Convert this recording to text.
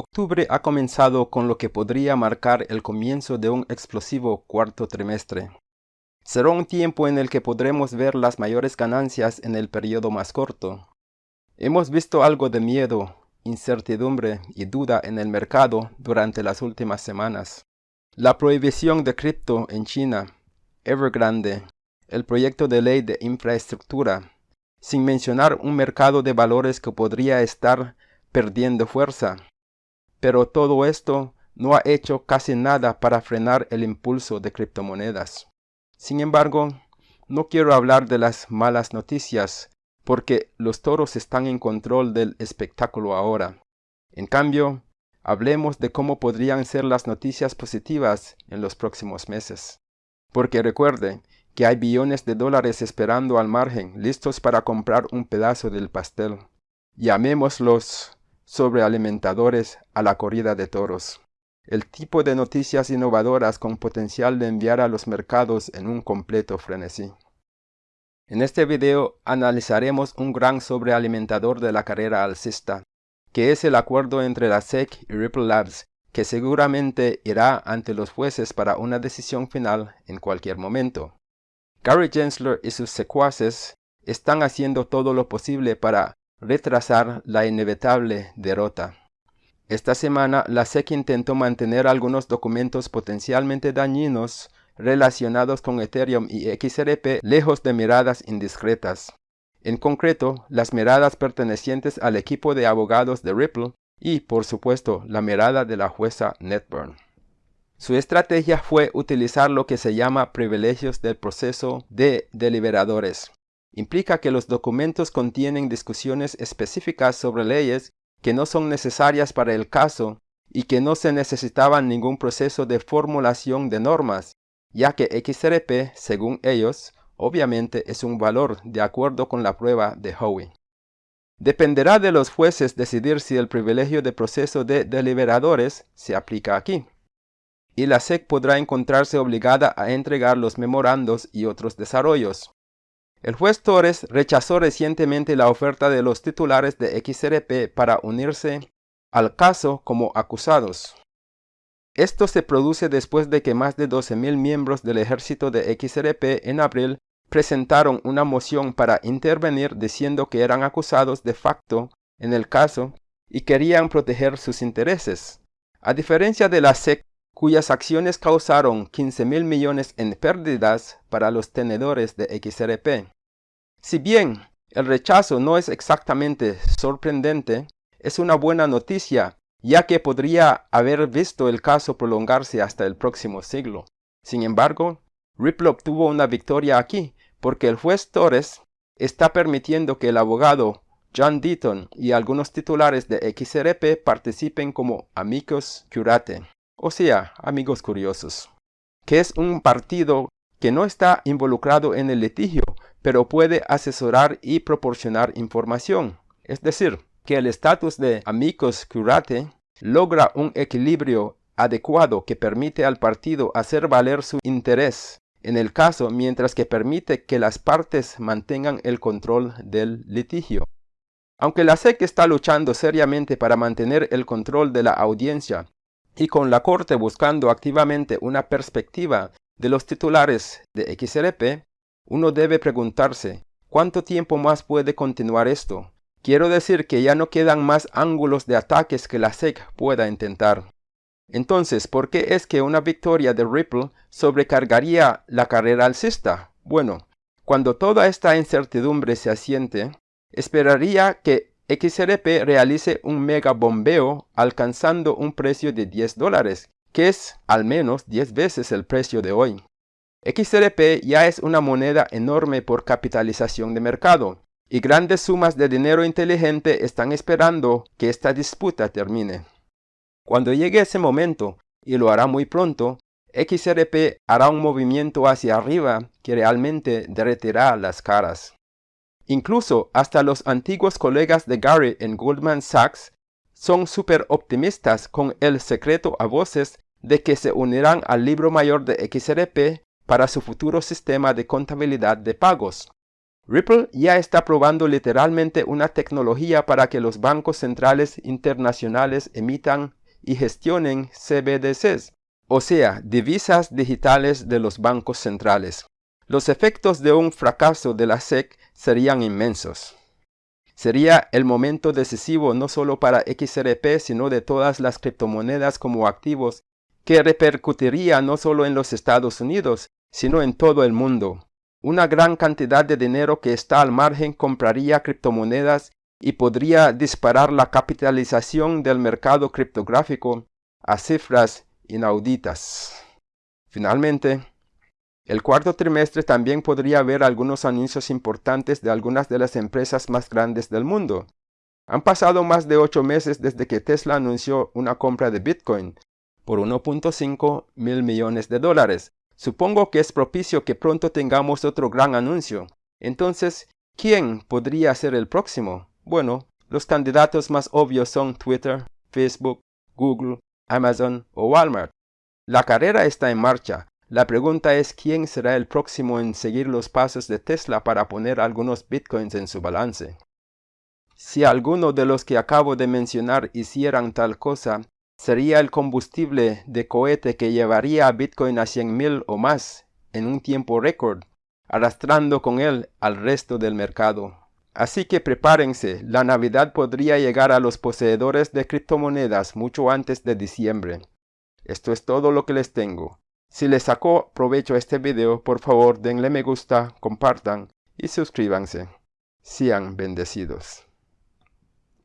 Octubre ha comenzado con lo que podría marcar el comienzo de un explosivo cuarto trimestre. Será un tiempo en el que podremos ver las mayores ganancias en el periodo más corto. Hemos visto algo de miedo, incertidumbre y duda en el mercado durante las últimas semanas. La prohibición de cripto en China, Evergrande, el proyecto de ley de infraestructura, sin mencionar un mercado de valores que podría estar perdiendo fuerza, pero todo esto no ha hecho casi nada para frenar el impulso de criptomonedas. Sin embargo, no quiero hablar de las malas noticias, porque los toros están en control del espectáculo ahora. En cambio, hablemos de cómo podrían ser las noticias positivas en los próximos meses. Porque recuerde que hay billones de dólares esperando al margen, listos para comprar un pedazo del pastel. Llamémoslos sobrealimentadores a la corrida de toros. El tipo de noticias innovadoras con potencial de enviar a los mercados en un completo frenesí. En este video analizaremos un gran sobrealimentador de la carrera alcista, que es el acuerdo entre la SEC y Ripple Labs, que seguramente irá ante los jueces para una decisión final en cualquier momento. Gary Gensler y sus secuaces están haciendo todo lo posible para retrasar la inevitable derrota. Esta semana, la SEC intentó mantener algunos documentos potencialmente dañinos relacionados con Ethereum y XRP lejos de miradas indiscretas. En concreto, las miradas pertenecientes al equipo de abogados de Ripple y, por supuesto, la mirada de la jueza Netburn. Su estrategia fue utilizar lo que se llama privilegios del proceso de deliberadores, implica que los documentos contienen discusiones específicas sobre leyes que no son necesarias para el caso y que no se necesitaban ningún proceso de formulación de normas, ya que XRP, según ellos, obviamente es un valor de acuerdo con la prueba de Howey. Dependerá de los jueces decidir si el privilegio de proceso de deliberadores se aplica aquí. Y la SEC podrá encontrarse obligada a entregar los memorandos y otros desarrollos. El juez Torres rechazó recientemente la oferta de los titulares de XRP para unirse al caso como acusados. Esto se produce después de que más de 12.000 miembros del ejército de XRP en abril presentaron una moción para intervenir diciendo que eran acusados de facto en el caso y querían proteger sus intereses. A diferencia de la SEC, cuyas acciones causaron 15 mil millones en pérdidas para los tenedores de XRP. Si bien el rechazo no es exactamente sorprendente, es una buena noticia, ya que podría haber visto el caso prolongarse hasta el próximo siglo. Sin embargo, Ripple obtuvo una victoria aquí, porque el juez Torres está permitiendo que el abogado John Deaton y algunos titulares de XRP participen como amigos curate o sea, amigos curiosos, que es un partido que no está involucrado en el litigio, pero puede asesorar y proporcionar información. Es decir, que el estatus de amigos curate logra un equilibrio adecuado que permite al partido hacer valer su interés en el caso mientras que permite que las partes mantengan el control del litigio. Aunque la SEC está luchando seriamente para mantener el control de la audiencia y con la Corte buscando activamente una perspectiva de los titulares de XRP, uno debe preguntarse, ¿cuánto tiempo más puede continuar esto? Quiero decir que ya no quedan más ángulos de ataques que la SEC pueda intentar. Entonces, ¿por qué es que una victoria de Ripple sobrecargaría la carrera alcista? Bueno, cuando toda esta incertidumbre se asiente, esperaría que XRP realice un mega bombeo alcanzando un precio de 10 dólares, que es al menos 10 veces el precio de hoy. XRP ya es una moneda enorme por capitalización de mercado, y grandes sumas de dinero inteligente están esperando que esta disputa termine. Cuando llegue ese momento, y lo hará muy pronto, XRP hará un movimiento hacia arriba que realmente derretirá las caras. Incluso hasta los antiguos colegas de Gary en Goldman Sachs son súper optimistas con el secreto a voces de que se unirán al libro mayor de XRP para su futuro sistema de contabilidad de pagos. Ripple ya está probando literalmente una tecnología para que los bancos centrales internacionales emitan y gestionen CBDCs, o sea, divisas digitales de los bancos centrales. Los efectos de un fracaso de la SEC serían inmensos. Sería el momento decisivo no solo para XRP, sino de todas las criptomonedas como activos, que repercutiría no solo en los Estados Unidos, sino en todo el mundo. Una gran cantidad de dinero que está al margen compraría criptomonedas y podría disparar la capitalización del mercado criptográfico a cifras inauditas. Finalmente, el cuarto trimestre también podría haber algunos anuncios importantes de algunas de las empresas más grandes del mundo. Han pasado más de ocho meses desde que Tesla anunció una compra de Bitcoin por 1.5 mil millones de dólares. Supongo que es propicio que pronto tengamos otro gran anuncio. Entonces, ¿quién podría ser el próximo? Bueno, los candidatos más obvios son Twitter, Facebook, Google, Amazon o Walmart. La carrera está en marcha la pregunta es quién será el próximo en seguir los pasos de Tesla para poner algunos bitcoins en su balance. Si alguno de los que acabo de mencionar hicieran tal cosa, sería el combustible de cohete que llevaría a Bitcoin a 100.000 o más en un tiempo récord, arrastrando con él al resto del mercado. Así que prepárense, la Navidad podría llegar a los poseedores de criptomonedas mucho antes de diciembre. Esto es todo lo que les tengo. Si les sacó provecho este video, por favor denle me gusta, compartan y suscríbanse. Sean bendecidos.